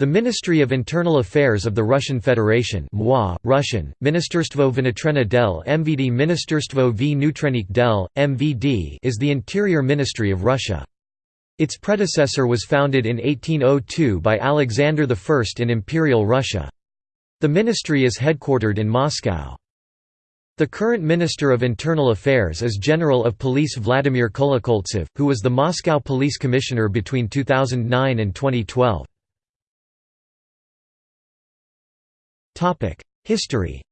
The Ministry of Internal Affairs of the Russian Federation MWA, Russian, Ministerstvo del MVD Ministerstvo del, MVD is the Interior Ministry of Russia. Its predecessor was founded in 1802 by Alexander I in Imperial Russia. The ministry is headquartered in Moscow. The current Minister of Internal Affairs is General of Police Vladimir Kolokoltsev, who was the Moscow Police Commissioner between 2009 and 2012. History.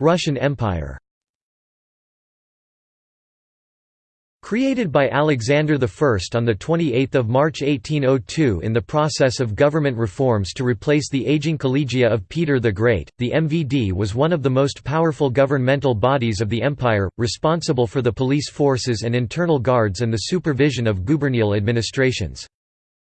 Russian Empire. Created by Alexander I on 28 March 1802 in the process of government reforms to replace the aging collegia of Peter the Great, the MVD was one of the most powerful governmental bodies of the empire, responsible for the police forces and internal guards and the supervision of gubernial administrations.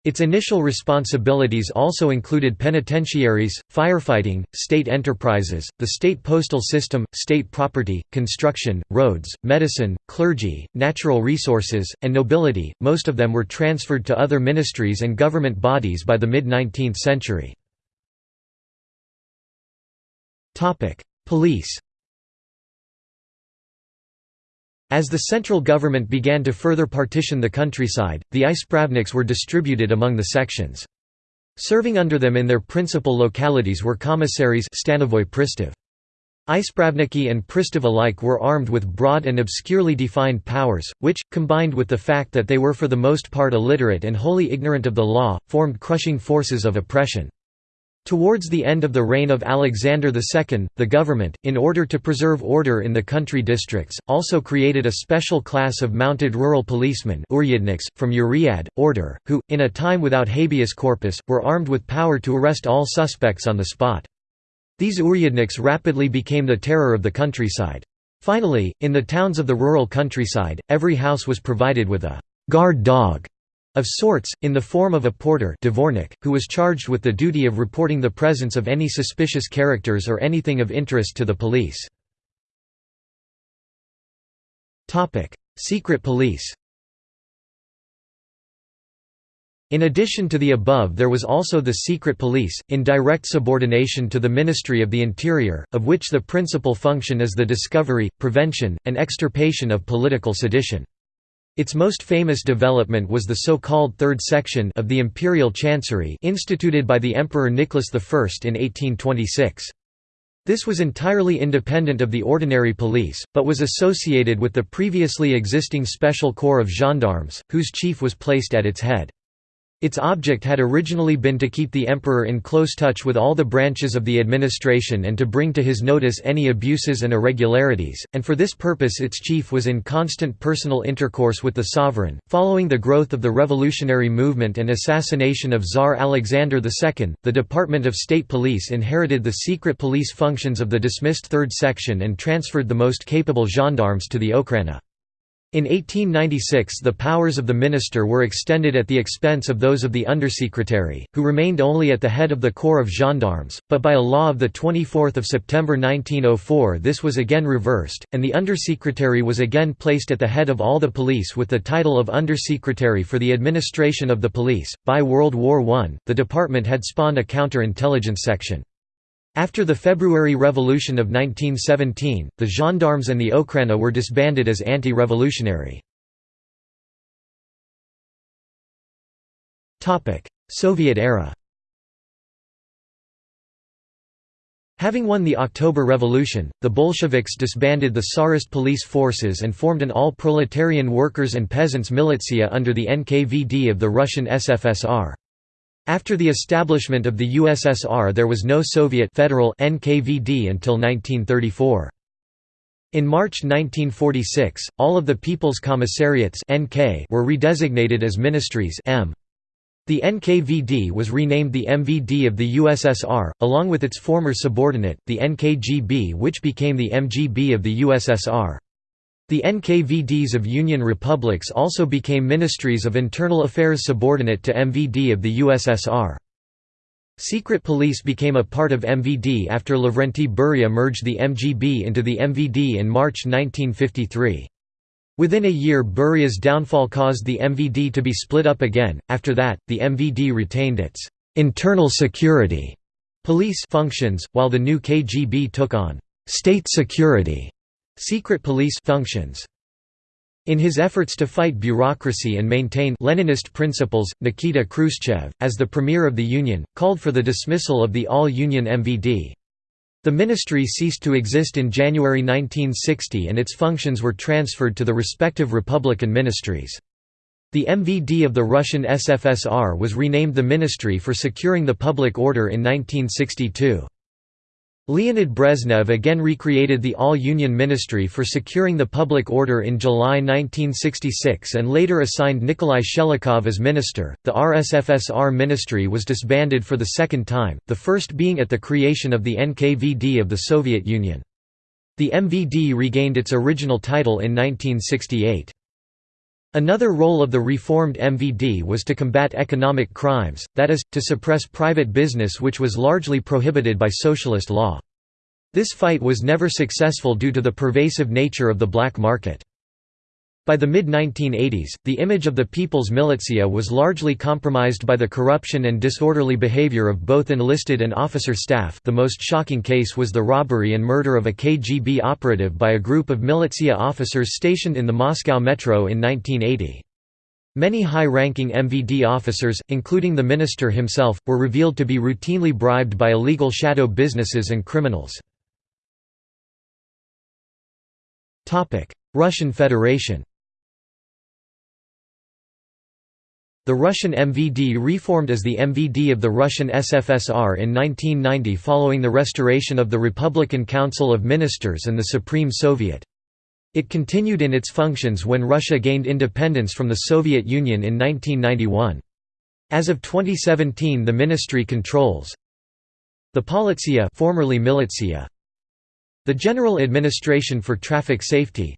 Its initial responsibilities also included penitentiaries, firefighting, state enterprises, the state postal system, state property, construction, roads, medicine, clergy, natural resources, and nobility. Most of them were transferred to other ministries and government bodies by the mid 19th century. Police As the central government began to further partition the countryside, the ispravniks were distributed among the sections. Serving under them in their principal localities were commissaries Stanovoy Pristav. Ispravniki and Pristav alike were armed with broad and obscurely defined powers, which, combined with the fact that they were for the most part illiterate and wholly ignorant of the law, formed crushing forces of oppression. Towards the end of the reign of Alexander II, the government, in order to preserve order in the country districts, also created a special class of mounted rural policemen from Uriad, order, who, in a time without habeas corpus, were armed with power to arrest all suspects on the spot. These uryadniks rapidly became the terror of the countryside. Finally, in the towns of the rural countryside, every house was provided with a «guard dog» of sorts, in the form of a porter dvornik, who was charged with the duty of reporting the presence of any suspicious characters or anything of interest to the police. Secret police In addition to the above there was also the secret police, in direct subordination to the Ministry of the Interior, of which the principal function is the discovery, prevention, and extirpation of political sedition. Its most famous development was the so-called Third Section of the Imperial Chancery instituted by the Emperor Nicholas I in 1826. This was entirely independent of the ordinary police, but was associated with the previously existing Special Corps of Gendarmes, whose chief was placed at its head. Its object had originally been to keep the emperor in close touch with all the branches of the administration and to bring to his notice any abuses and irregularities, and for this purpose its chief was in constant personal intercourse with the sovereign. Following the growth of the revolutionary movement and assassination of Tsar Alexander II, the Department of State Police inherited the secret police functions of the dismissed Third Section and transferred the most capable gendarmes to the Okhrana. In 1896 the powers of the minister were extended at the expense of those of the undersecretary, who remained only at the head of the Corps of Gendarmes, but by a law of 24 September 1904 this was again reversed, and the undersecretary was again placed at the head of all the police with the title of Undersecretary for the Administration of the Police. By World War I, the department had spawned a counter-intelligence section. After the February Revolution of 1917, the gendarmes and the Okhrana were disbanded as anti-revolutionary. Soviet era Having won the October Revolution, the Bolsheviks disbanded the Tsarist police forces and formed an all-proletarian workers' and peasants' militia under the NKVD of the Russian SFSR. After the establishment of the USSR there was no Soviet federal NKVD until 1934. In March 1946, all of the People's Commissariats (NK) were redesignated as ministries M. The NKVD was renamed the MVD of the USSR, along with its former subordinate, the NKGB which became the MGB of the USSR. The NKVDs of Union republics also became ministries of internal affairs subordinate to MVD of the USSR. Secret police became a part of MVD after Lavrenti Beria merged the MGB into the MVD in March 1953. Within a year Beria's downfall caused the MVD to be split up again, after that, the MVD retained its «internal security» police functions, while the new KGB took on «state security» secret police functions. In his efforts to fight bureaucracy and maintain Leninist principles, Nikita Khrushchev, as the premier of the Union, called for the dismissal of the all-Union MVD. The ministry ceased to exist in January 1960 and its functions were transferred to the respective Republican ministries. The MVD of the Russian SFSR was renamed the Ministry for Securing the Public Order in 1962. Leonid Brezhnev again recreated the All-Union Ministry for Securing the Public Order in July 1966 and later assigned Nikolai Shchelokov as minister. The RSFSR ministry was disbanded for the second time, the first being at the creation of the NKVD of the Soviet Union. The MVD regained its original title in 1968. Another role of the reformed MVD was to combat economic crimes, that is, to suppress private business which was largely prohibited by socialist law. This fight was never successful due to the pervasive nature of the black market. By the mid-1980s, the image of the People's Militia was largely compromised by the corruption and disorderly behavior of both enlisted and officer staff the most shocking case was the robbery and murder of a KGB operative by a group of militia officers stationed in the Moscow metro in 1980. Many high-ranking MVD officers, including the minister himself, were revealed to be routinely bribed by illegal shadow businesses and criminals. Russian Federation The Russian MVD reformed as the MVD of the Russian SFSR in 1990 following the restoration of the Republican Council of Ministers and the Supreme Soviet. It continued in its functions when Russia gained independence from the Soviet Union in 1991. As of 2017 the ministry controls the Politsia formerly Militia, the General Administration for Traffic Safety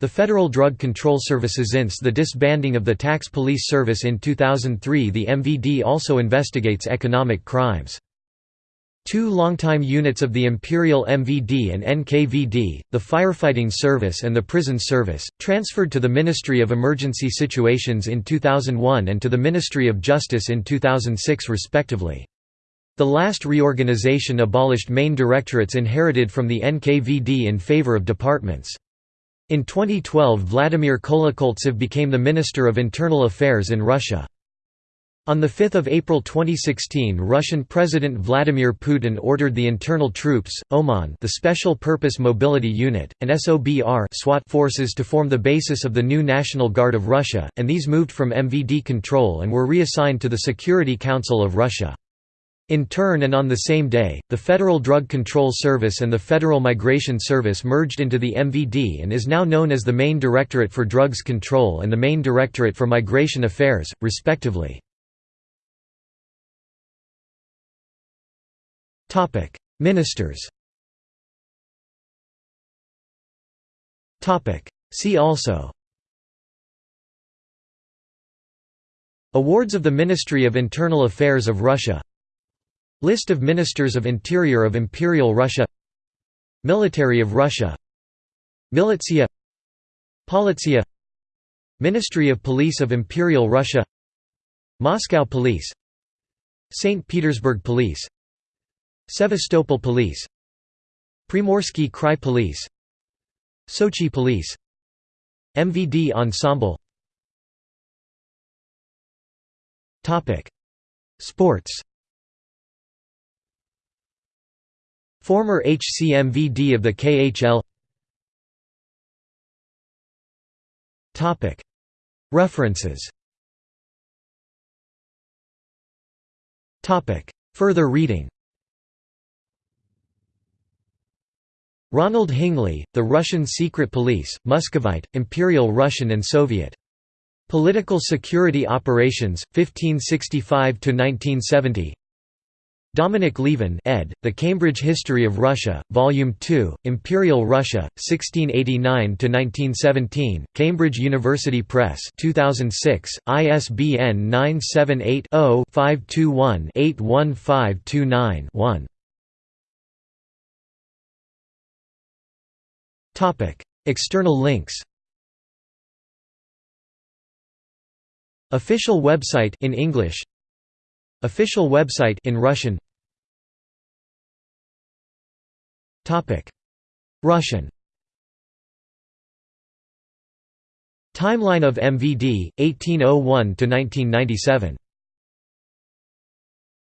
the Federal Drug Control Service since the disbanding of the Tax Police Service in 2003 the MVD also investigates economic crimes. Two longtime units of the Imperial MVD and NKVD, the Firefighting Service and the Prison Service, transferred to the Ministry of Emergency Situations in 2001 and to the Ministry of Justice in 2006 respectively. The last reorganization abolished main directorates inherited from the NKVD in favor of departments. In 2012 Vladimir Kolokoltsev became the Minister of Internal Affairs in Russia. On 5 April 2016 Russian President Vladimir Putin ordered the internal troops, OMON the Special Purpose Mobility Unit, and SOBR SWAT forces to form the basis of the new National Guard of Russia, and these moved from MVD control and were reassigned to the Security Council of Russia. In turn and on the same day, the Federal Drug Control Service and the Federal Migration Service merged into the MVD and is now known as the Main Directorate for Drugs Control and the Main Directorate for Migration Affairs, respectively. Ministers See also Awards of the Ministry of Internal Affairs of Russia List of Ministers of Interior of Imperial Russia Military of Russia Militia Politsia Ministry of Police of Imperial Russia Moscow Police St. Petersburg Police Sevastopol Police Primorsky Krai Police Sochi Police MVD Ensemble Sports Former HCMVD of the KHL References. Further reading. Ronald Hingley, The Russian Secret Police, Muscovite, Imperial Russian and Soviet. Political Security Operations, 1565–1970 Dominic Lieven ed., The Cambridge History of Russia, Volume 2, Imperial Russia, 1689–1917, Cambridge University Press 2006, ISBN 978-0-521-81529-1 External links Official website in English Official website in Russian. Topic. Russian. Timeline of MVD 1801 to 1997